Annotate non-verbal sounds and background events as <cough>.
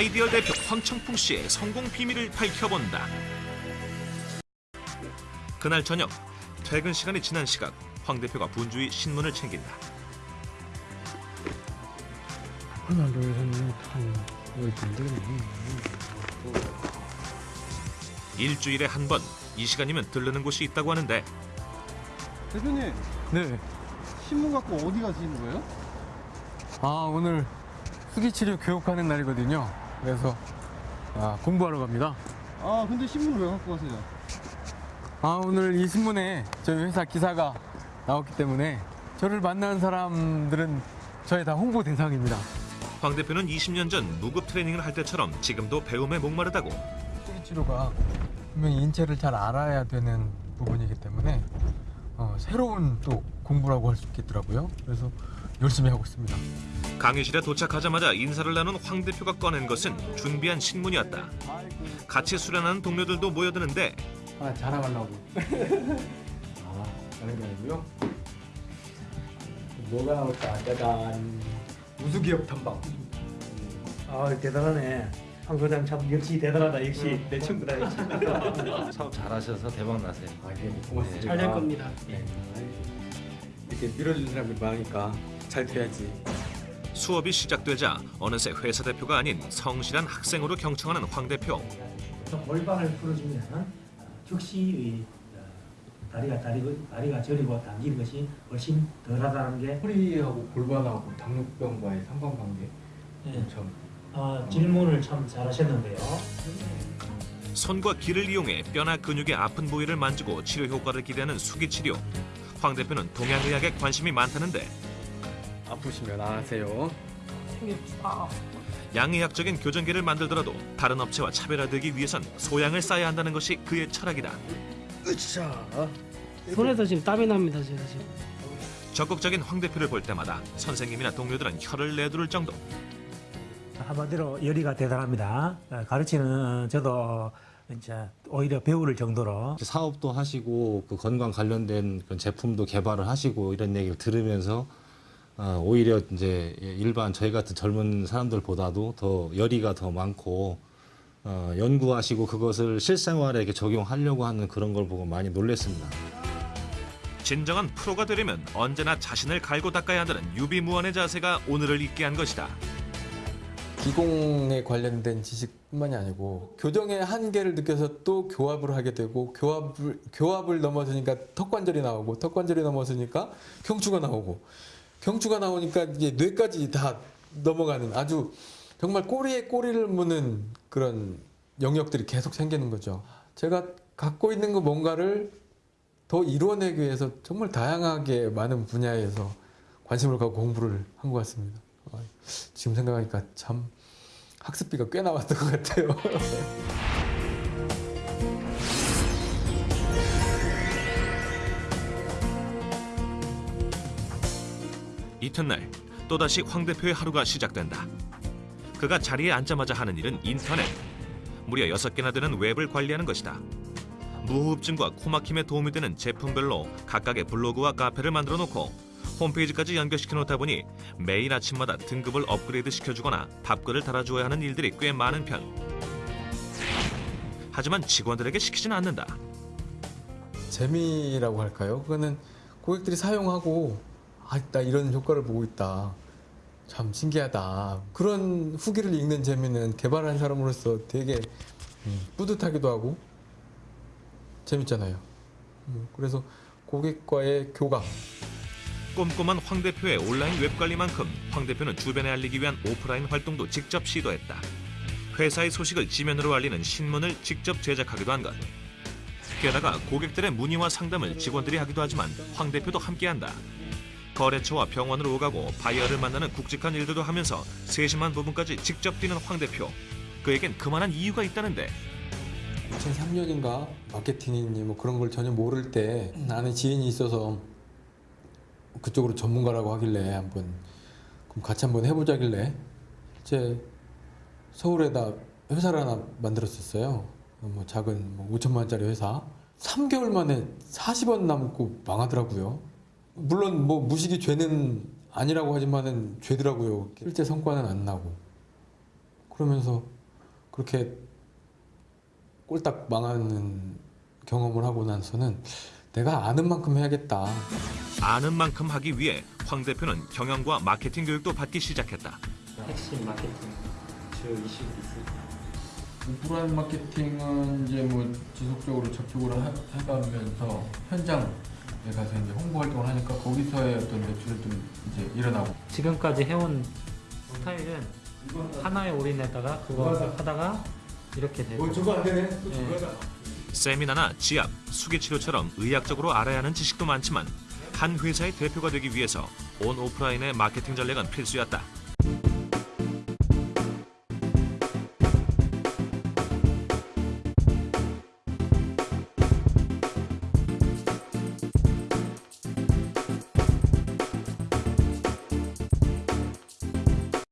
아이디어 대표 황청풍 씨의 성공 비밀을 밝혀본다. 그날 저녁 퇴근 시간이 지난 시각 황 대표가 분주히 신문을 챙긴다. 하나 둘셋넷한. 일주일에 한 번 이 시간이면 들르는 곳이 있다고 하는데 대표님 네. 신문 갖고 어디 가시는 거예요? 아 오늘 수기 치료 교육하는 날이거든요. 그래서 아, 공부하러 갑니다. 아 근데 신문을 왜 갖고 가세요? 아 오늘 이 신문에 저희 회사 기사가 나왔기 때문에 저를 만나는 사람들은 저의 다 홍보 대상입니다. 황 대표는 20년 전 무급 트레이닝을 할 때처럼 지금도 배움에 목마르다고 치료가 분명히 인체를 잘 알아야 되는 부분이기 때문에 어, 새로운 또 공부라고 할 수 있겠더라고요. 그래서 열심히 하고 있습니다. 강의실에 도착하자마자 인사를 나눈 황 대표가 꺼낸 것은 준비한 신문이었다. 같이 수련하는 동료들도 모여드는데 하나 자랑하려고. <laughs> 아, 자랑하려고요? 뭐가 나올까? 짜잔. 우수기업 탐방. 아 대단하네. 황 소장 참 역시 대단하다. 역시 내 친구다. 역시. <laughs> 사업 잘하셔서 대박 나세요. 아, 예, 고맙습니다. 잘 될 겁니다. 네. 이렇게 밀어주는 사람들 많으니까 잘 돼야지. 수업이 시작되자 어느새 회사 대표가 아닌 성실한 학생으로 경청하는 황 대표. 골반을 풀어주면 즉시 어, 다리가 다리고 다리가 저리고 당기는 것이 훨씬 덜하다는 게 허리하고 골반하고 당뇨병과의 상관관계 예. 엄청. 아, 질문을 참 잘하셨는데요. 손과 기를 이용해 뼈나 근육의 아픈 부위를 만지고 치료 효과를 기대하는 수기 치료. 황 대표는 동양의학에 관심이 많다는데 아프시면 안 하세요. 양의학적인 교정기를 만들더라도 다른 업체와 차별화되기 위해선 소양을 쌓아야 한다는 것이 그의 철학이다. 손에서 지금 땀이 납니다, 제가 지금. 적극적인 황 대표를 볼 때마다 선생님이나 동료들은 혀를 내두를 정도. 한마디로 열의가 대단합니다. 어, 가르치는 저도 이제 오히려 배울 정도로 사업도 하시고 그 건강 관련된 그런 제품도 개발을 하시고 이런 얘기를 들으면서 어, 오히려 이제 일반 저희 같은 젊은 사람들보다도 더 열의가 더 많고 어, 연구하시고 그것을 실생활에 이렇게 적용하려고 하는 그런 걸 보고 많이 놀랐습니다. 진정한 프로가 되려면 언제나 자신을 갈고 닦아야 한다는 유비무원의 자세가 오늘을 있게 한 것이다. 기공에 관련된 지식뿐만이 아니고 교정의 한계를 느껴서 또 교합을 하게 되고 교합을 교합을 넘어서니까 턱관절이 나오고 턱관절이 넘어서니까 경추가 나오고 경추가 나오니까 이제 뇌까지 다 넘어가는 아주 정말 꼬리에 꼬리를 무는 그런 영역들이 계속 생기는 거죠. 제가 갖고 있는 거 뭔가를 더 이루어내기 위해서 정말 다양하게 많은 분야에서 관심을 갖고 공부를 한 것 같습니다. 아, 지금 생각하니까 참 학습비가 꽤 나왔던 것 같아요. <laughs> 이튿날 또다시 황 대표의 하루가 시작된다. 그가 자리에 앉자마자 하는 일은 인터넷. 무려 여섯 개나 되는 웹을 관리하는 것이다. 무호흡증과 코막힘에 도움이 되는 제품별로 각각의 블로그와 카페를 만들어 놓고 홈페이지까지 연결시켜 놓다 보니 매일 아침마다 등급을 업그레이드 시켜주거나 답글을 달아주어야 하는 일들이 꽤 많은 편. 하지만 직원들에게 시키지는 않는다. 재미라고 할까요? 그거는 고객들이 사용하고 아, 나 이런 효과를 보고 있다. 참 신기하다. 그런 후기를 읽는 재미는 개발한 사람으로서 되게 음, 뿌듯하기도 하고 재밌잖아요. 음, 그래서 고객과의 교감, 꼼꼼한 황 대표의 온라인 웹 관리만큼 황 대표는 주변에 알리기 위한 오프라인 활동도 직접 시도했다. 회사의 소식을 지면으로 알리는 신문을 직접 제작하기도 한 것. 게다가 고객들의 문의와 상담을 직원들이 하기도 하지만 황 대표도 함께한다. 거래처와 병원을 오가고 바이어를 만나는 굵직한 일들도 하면서 세심한 부분까지 직접 뛰는 황 대표. 그에겐 그만한 이유가 있다는데 2003년인가 마케팅이니 뭐 그런 걸 전혀 모를 때 아는 지인이 있어서 그쪽으로 전문가라고 하길래 한번 그럼 같이 한번 해보자길래 제 서울에다 회사를 하나 만들었었어요. 뭐 작은 뭐 5천만 원짜리 회사. 3개월 만에 40원 남고 망하더라고요. 물론 뭐 무식이 죄는 아니라고 하지만은 죄더라고요. 실제 성과는 안 나고. 그러면서 그렇게 꼴딱 망하는 경험을 하고 나서는 내가 아는 만큼 해야겠다. 아는 만큼 하기 위해 황 대표는 경영과 마케팅 교육도 받기 시작했다. 핵심 마케팅 주 이슈 있을까요? 오프라인 마케팅은 이제 뭐 지속적으로 접촉을 하- 해가면서 현장 에 가서 이제 홍보 활동을 하니까 거기서의 어떤 매출이 좀 이제 일어나고 지금까지 해온 스타일은 하나에 올인했다가 그거 하다가 이렇게 되고 저거 안 되네. 예. 세미나나 지압, 수기치료처럼 의학적으로 알아야 하는 지식도 많지만 한 회사의 대표가 되기 위해서 온 오프라인의 마케팅 전략은 필수였다.